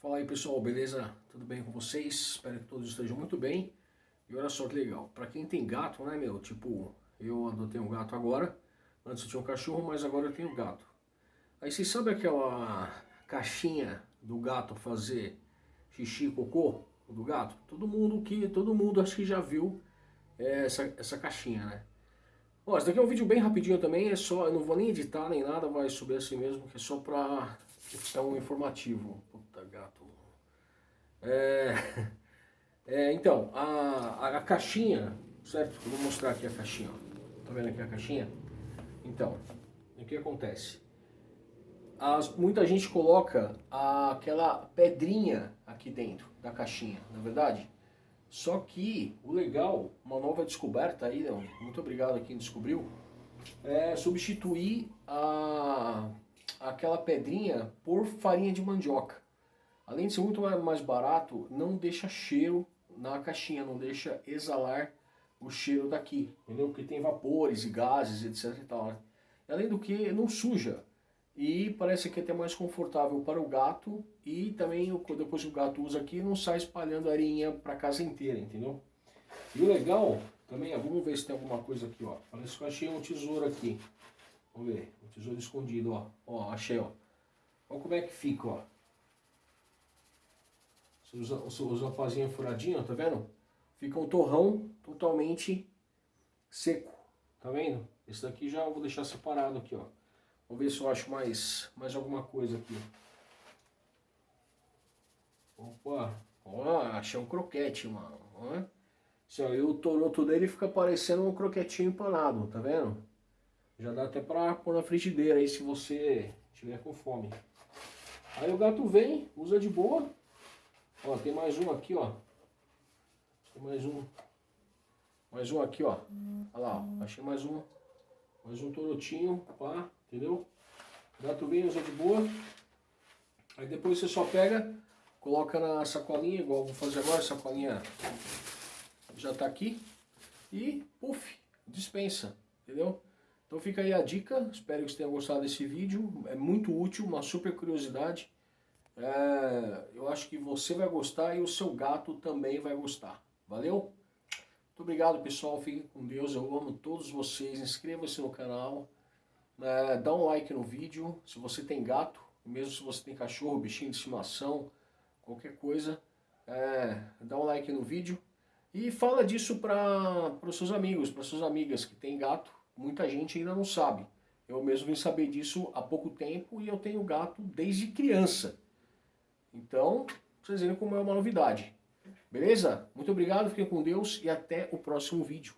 Fala aí pessoal, beleza? Tudo bem com vocês? Espero que todos estejam muito bem. E olha só que legal, pra quem tem gato, né meu? Tipo, eu adotei um gato agora. Antes eu tinha um cachorro, mas agora eu tenho gato. Aí vocês sabem aquela caixinha do gato fazer xixi e cocô do gato? Todo mundo que, todo mundo acho que já viu essa, essa caixinha, né? Bom, esse daqui é um vídeo bem rapidinho também, é só, eu não vou nem editar nem nada, vai subir assim mesmo, que é só pra é um informativo. Gato. É, é, então, a, a, caixinha, certo? Vou mostrar aqui a caixinha. Ó. Tá vendo aqui a caixinha? Então, o que acontece? As, muita gente coloca a, aquela pedrinha aqui dentro da caixinha, na é verdade? Só que o legal, uma nova descoberta aí, muito obrigado a quem descobriu, é substituir a aquela pedrinha por farinha de mandioca. Além de ser muito mais barato, não deixa cheiro na caixinha, não deixa exalar o cheiro daqui, entendeu? Porque tem vapores e gases, etc e tal, né? Além do que, não suja. E parece que é até mais confortável para o gato e também depois o gato usa aqui, não sai espalhando arinha para casa inteira, entendeu? E o legal também, ó, vamos ver se tem alguma coisa aqui, ó. Parece que eu achei um tesouro aqui. Vamos ver, o tesouro escondido, ó. Ó, achei, ó. Olha como é que fica, ó. Usa, você usa uma pazinha furadinha, tá vendo? Fica um torrão totalmente seco, tá vendo? Esse daqui já vou deixar separado aqui, ó. Vamos ver se eu acho mais, mais alguma coisa aqui. Opa, ó, achei um croquete, mano. Ó. Se, ó, e o toroto dele fica parecendo um croquetinho empanado, tá vendo? Já dá até pra pôr na frigideira aí se você tiver com fome. Aí o gato vem, usa de boa. Ó, tem mais um aqui, ó. Tem mais um. Mais um aqui, ó. Olha lá, ó. Achei mais um. Mais um torotinho, pá, entendeu? Gato vem, usa de boa. Aí depois você só pega, coloca na sacolinha, igual vou fazer agora, a sacolinha já tá aqui. E, puf, dispensa, entendeu? Então fica aí a dica, espero que você tenha gostado desse vídeo, é muito útil, uma super curiosidade. É, eu acho que você vai gostar e o seu gato também vai gostar. Valeu? Muito obrigado pessoal, fiquem com Deus, eu amo todos vocês, inscreva-se no canal, é, dá um like no vídeo, se você tem gato, mesmo se você tem cachorro, bichinho de estimação, qualquer coisa, é, dá um like no vídeo e fala disso para os seus amigos, para suas amigas que tem gato, muita gente ainda não sabe. Eu mesmo vim saber disso há pouco tempo e eu tenho gato desde criança. Então, vocês verem como é uma novidade. Beleza? Muito obrigado, fiquem com Deus e até o próximo vídeo.